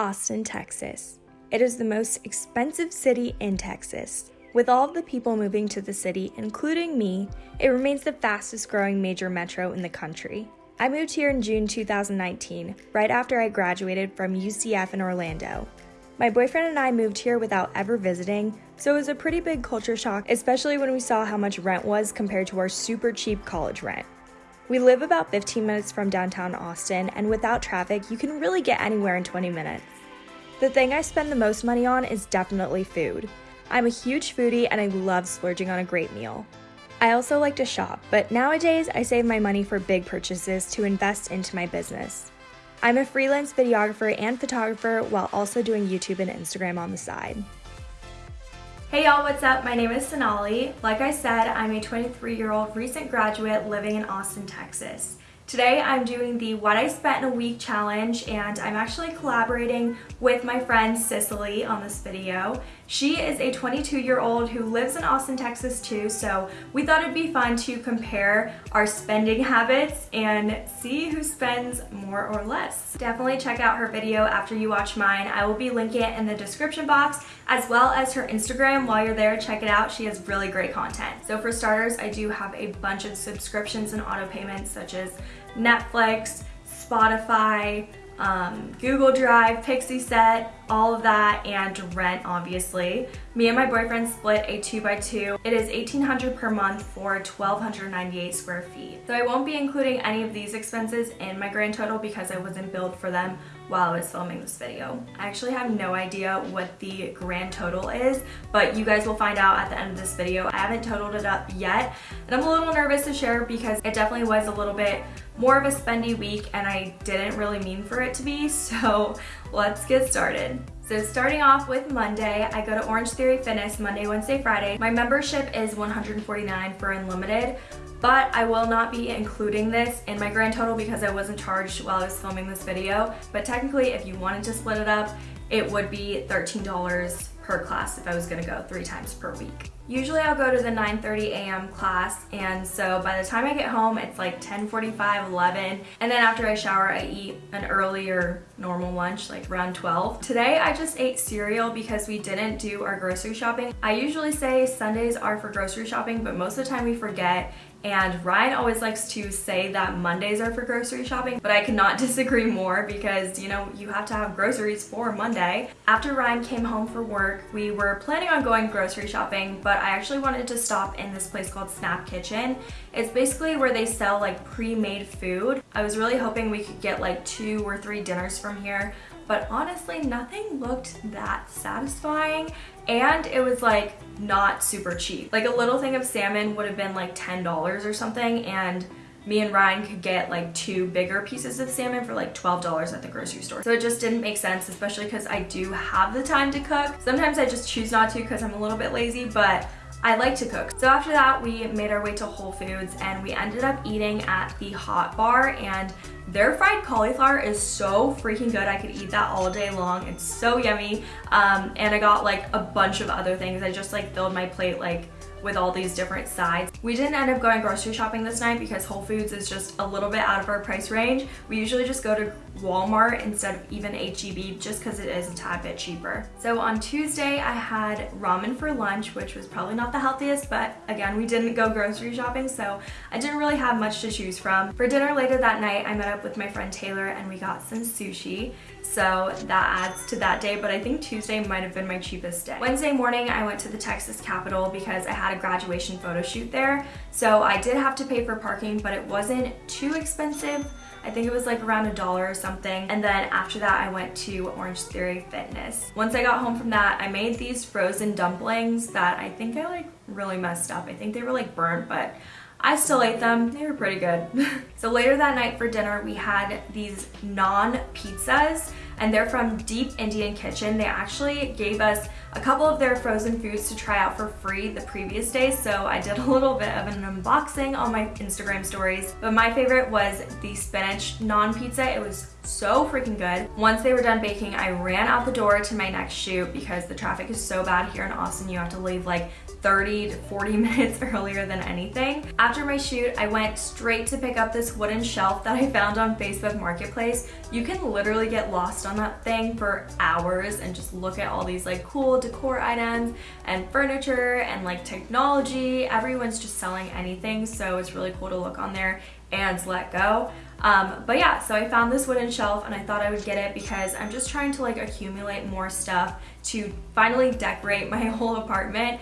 Austin, Texas. It is the most expensive city in Texas. With all of the people moving to the city, including me, it remains the fastest growing major metro in the country. I moved here in June 2019, right after I graduated from UCF in Orlando. My boyfriend and I moved here without ever visiting, so it was a pretty big culture shock, especially when we saw how much rent was compared to our super cheap college rent. We live about 15 minutes from downtown Austin, and without traffic, you can really get anywhere in 20 minutes. The thing I spend the most money on is definitely food. I'm a huge foodie and I love splurging on a great meal. I also like to shop, but nowadays I save my money for big purchases to invest into my business. I'm a freelance videographer and photographer while also doing YouTube and Instagram on the side. Hey y'all, what's up? My name is Sonali. Like I said, I'm a 23 year old recent graduate living in Austin, Texas. Today I'm doing the What I Spent in a Week challenge and I'm actually collaborating with my friend Cicely on this video. She is a 22 year old who lives in Austin, Texas too, so we thought it'd be fun to compare our spending habits and see who spends more or less. Definitely check out her video after you watch mine. I will be linking it in the description box as well as her Instagram. While you're there, check it out. She has really great content. So for starters, I do have a bunch of subscriptions and auto payments such as Netflix, Spotify, um, Google Drive, Pixieset, all of that, and rent, obviously. Me and my boyfriend split a 2x2. It is 1,800 per month for 1,298 square feet. So I won't be including any of these expenses in my grand total because I wasn't billed for them while I was filming this video. I actually have no idea what the grand total is, but you guys will find out at the end of this video. I haven't totaled it up yet, and I'm a little nervous to share because it definitely was a little bit more of a spendy week and I didn't really mean for it to be, so let's get started. So starting off with Monday, I go to Orange Theory Fitness Monday, Wednesday, Friday. My membership is 149 for unlimited, but I will not be including this in my grand total because I wasn't charged while I was filming this video. But technically, if you wanted to split it up, it would be $13 per class if I was gonna go three times per week. Usually I'll go to the 9.30 a.m. class and so by the time I get home it's like 10.45, 11 and then after I shower I eat an earlier normal lunch like around 12. Today I just ate cereal because we didn't do our grocery shopping. I usually say Sundays are for grocery shopping but most of the time we forget and Ryan always likes to say that Mondays are for grocery shopping, but I cannot disagree more because, you know, you have to have groceries for Monday. After Ryan came home for work, we were planning on going grocery shopping, but I actually wanted to stop in this place called Snap Kitchen. It's basically where they sell like pre-made food. I was really hoping we could get like two or three dinners from here, but honestly nothing looked that satisfying and it was like not super cheap. Like a little thing of salmon would have been like $10 or something and me and Ryan could get like two bigger pieces of salmon for like $12 at the grocery store. So it just didn't make sense, especially because I do have the time to cook. Sometimes I just choose not to because I'm a little bit lazy, but I like to cook. So after that, we made our way to Whole Foods and we ended up eating at the Hot Bar and their fried cauliflower is so freaking good. I could eat that all day long. It's so yummy. Um, and I got like a bunch of other things. I just like filled my plate like with all these different sides. We didn't end up going grocery shopping this night because Whole Foods is just a little bit out of our price range. We usually just go to Walmart instead of even HEB just because it is a tad bit cheaper. So on Tuesday I had ramen for lunch which was probably not the healthiest but again we didn't go grocery shopping so I didn't really have much to choose from. For dinner later that night I met up with my friend Taylor and we got some sushi so that adds to that day but I think Tuesday might have been my cheapest day. Wednesday morning I went to the Texas Capitol because I had a graduation photo shoot there so I did have to pay for parking but it wasn't too expensive I think it was like around a dollar or something. And then after that, I went to Orange Theory Fitness. Once I got home from that, I made these frozen dumplings that I think I like really messed up. I think they were like burnt, but I still ate them. They were pretty good. so later that night for dinner, we had these naan pizzas and they're from Deep Indian Kitchen. They actually gave us a couple of their frozen foods to try out for free the previous day, so I did a little bit of an unboxing on my Instagram stories. But my favorite was the spinach naan pizza. It was so freaking good. Once they were done baking, I ran out the door to my next shoot because the traffic is so bad here in Austin. You have to leave like 30 to 40 minutes earlier than anything. After my shoot, I went straight to pick up this wooden shelf that I found on Facebook Marketplace. You can literally get lost on that thing for hours and just look at all these like cool decor items and furniture and like technology. Everyone's just selling anything, so it's really cool to look on there and let go. Um, but yeah, so I found this wooden shelf and I thought I would get it because I'm just trying to like accumulate more stuff to finally decorate my whole apartment.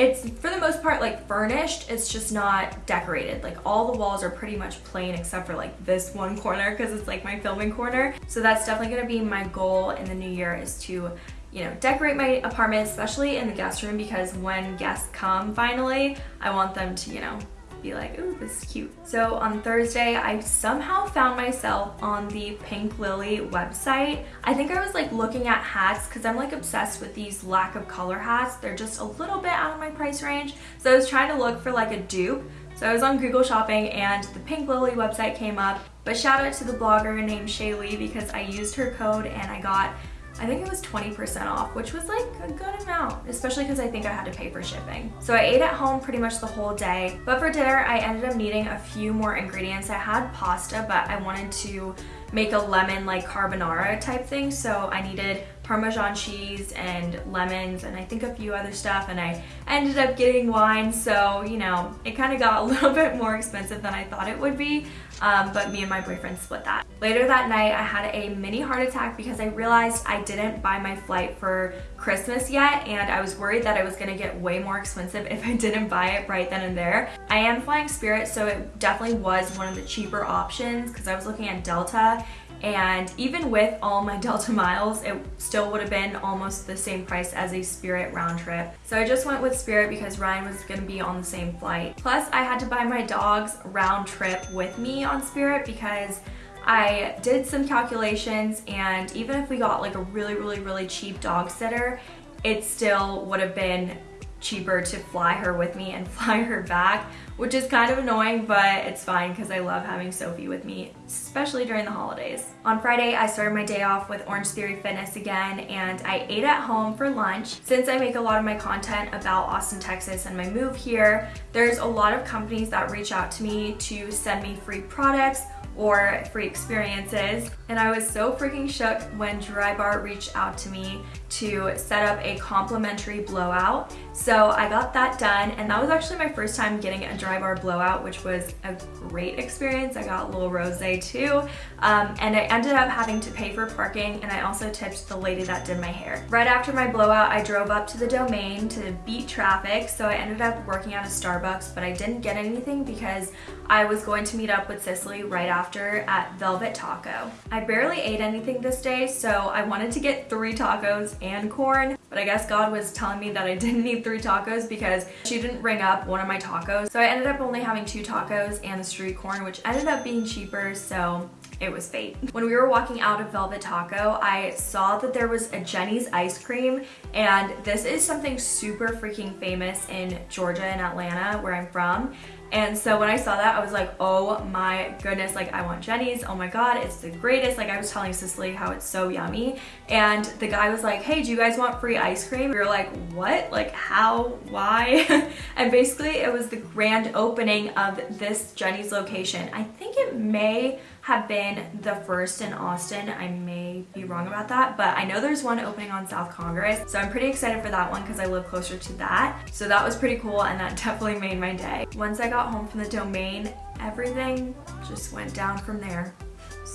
It's for the most part like furnished, it's just not decorated. Like all the walls are pretty much plain except for like this one corner because it's like my filming corner. So that's definitely gonna be my goal in the new year is to you know, decorate my apartment, especially in the guest room because when guests come finally, I want them to, you know, be like, ooh, this is cute. So on Thursday, I somehow found myself on the Pink Lily website. I think I was like looking at hats because I'm like obsessed with these lack of color hats. They're just a little bit out of my price range. So I was trying to look for like a dupe. So I was on Google Shopping and the Pink Lily website came up. But shout out to the blogger named Shaylee because I used her code and I got I think it was 20% off, which was like a good amount, especially because I think I had to pay for shipping. So I ate at home pretty much the whole day, but for dinner, I ended up needing a few more ingredients. I had pasta, but I wanted to make a lemon like carbonara type thing. So I needed Parmesan cheese and lemons and I think a few other stuff and I ended up getting wine so you know it kind of got a little bit more expensive than I thought it would be um, but me and my boyfriend split that. Later that night I had a mini heart attack because I realized I didn't buy my flight for Christmas yet and I was worried that it was gonna get way more expensive if I didn't buy it right then and there. I am flying Spirit so it definitely was one of the cheaper options because I was looking at Delta and even with all my Delta miles, it still would have been almost the same price as a Spirit round trip. So I just went with Spirit because Ryan was gonna be on the same flight. Plus, I had to buy my dog's round trip with me on Spirit because I did some calculations and even if we got like a really, really, really cheap dog sitter, it still would have been cheaper to fly her with me and fly her back, which is kind of annoying, but it's fine because I love having Sophie with me, especially during the holidays. On Friday, I started my day off with Orange Theory Fitness again, and I ate at home for lunch. Since I make a lot of my content about Austin, Texas and my move here, there's a lot of companies that reach out to me to send me free products or free experiences. And I was so freaking shook when Drybar reached out to me to set up a complimentary blowout. So I got that done and that was actually my first time getting a Drybar blowout, which was a great experience. I got a little rosé too. Um, and I ended up having to pay for parking and I also tipped the lady that did my hair. Right after my blowout, I drove up to the domain to beat traffic. So I ended up working at a Starbucks, but I didn't get anything because I was going to meet up with Cicely right after at Velvet Taco. I barely ate anything this day, so I wanted to get three tacos and corn, but I guess God was telling me that I didn't need three tacos because she didn't ring up one of my tacos. So I ended up only having two tacos and the street corn, which ended up being cheaper, so it was fate. When we were walking out of Velvet Taco, I saw that there was a Jeni's ice cream and this is something super freaking famous in Georgia and Atlanta where I'm from. And so when I saw that, I was like, oh my goodness, like I want Jeni's. Oh my God, it's the greatest. Like I was telling Cicely how it's so yummy. And the guy was like, hey, do you guys want free ice cream? We were like, what? Like how, why? and basically it was the grand opening of this Jeni's location. I think it may have been the first in Austin. I may be wrong about that, but I know there's one opening on South Congress. So I'm pretty excited for that one because I live closer to that. So that was pretty cool and that definitely made my day. Once I got home from the domain, everything just went down from there.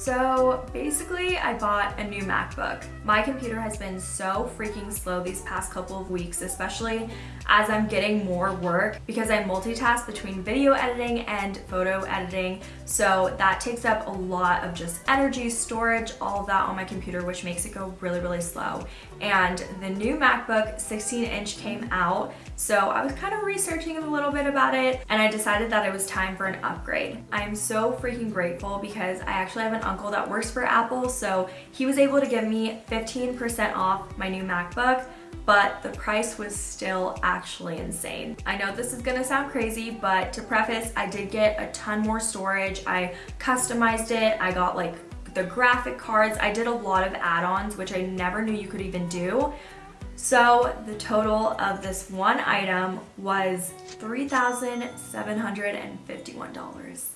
So basically I bought a new MacBook. My computer has been so freaking slow these past couple of weeks, especially as I'm getting more work because I multitask between video editing and photo editing. So that takes up a lot of just energy, storage, all of that on my computer, which makes it go really, really slow. And the new MacBook 16 inch came out. So I was kind of researching a little bit about it and I decided that it was time for an upgrade. I'm so freaking grateful because I actually have an uncle that works for Apple. So he was able to give me 15% off my new MacBook but the price was still actually insane. I know this is gonna sound crazy, but to preface, I did get a ton more storage. I customized it. I got like the graphic cards. I did a lot of add-ons, which I never knew you could even do. So the total of this one item was $3,751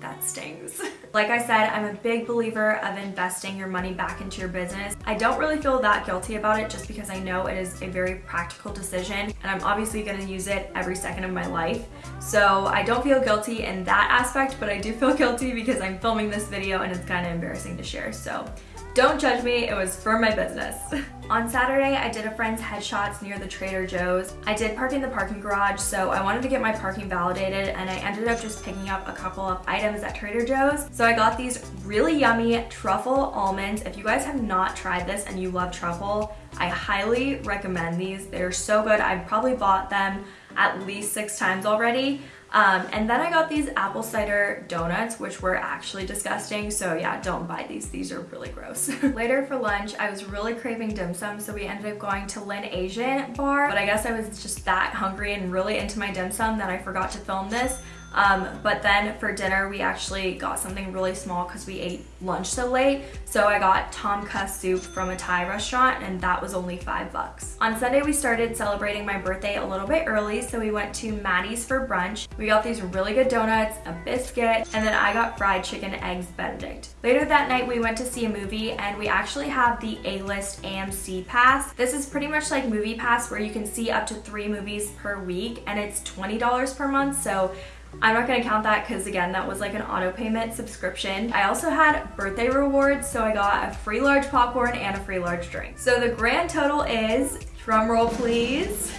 that stings. like I said, I'm a big believer of investing your money back into your business. I don't really feel that guilty about it just because I know it is a very practical decision and I'm obviously gonna use it every second of my life. So I don't feel guilty in that aspect, but I do feel guilty because I'm filming this video and it's kind of embarrassing to share. So don't judge me, it was for my business. On Saturday, I did a friend's headshots near the Trader Joe's. I did park in the parking garage, so I wanted to get my parking validated and I ended up just picking up a couple of items at Trader Joe's. So I got these really yummy truffle almonds. If you guys have not tried this and you love truffle, I highly recommend these. They're so good. I've probably bought them at least six times already. Um, and then I got these apple cider donuts, which were actually disgusting. So yeah, don't buy these. These are really gross. Later for lunch, I was really craving dim sum. So we ended up going to Lin Asian bar. But I guess I was just that hungry and really into my dim sum that I forgot to film this. Um, but then for dinner, we actually got something really small because we ate lunch so late. So I got tom kha soup from a Thai restaurant and that was only five bucks. On Sunday, we started celebrating my birthday a little bit early. So we went to Maddie's for brunch. We got these really good donuts, a biscuit, and then I got fried chicken eggs benedict. Later that night, we went to see a movie and we actually have the A-list AMC pass. This is pretty much like MoviePass where you can see up to three movies per week and it's $20 per month. So I'm not gonna count that because again, that was like an auto payment subscription. I also had birthday rewards, so I got a free large popcorn and a free large drink. So the grand total is, drum roll please,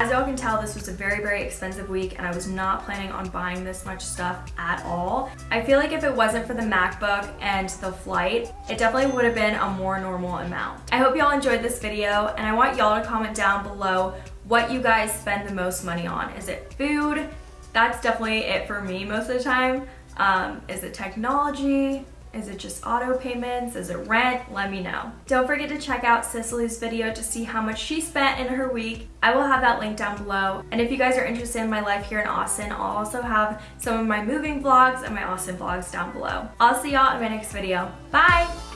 as y'all can tell, this was a very, very expensive week and I was not planning on buying this much stuff at all. I feel like if it wasn't for the MacBook and the flight, it definitely would have been a more normal amount. I hope y'all enjoyed this video and I want y'all to comment down below what you guys spend the most money on. Is it food? That's definitely it for me most of the time. Um, is it technology? Is it just auto payments? Is it rent? Let me know. Don't forget to check out Cicely's video to see how much she spent in her week. I will have that link down below. And if you guys are interested in my life here in Austin, I'll also have some of my moving vlogs and my Austin vlogs down below. I'll see y'all in my next video. Bye!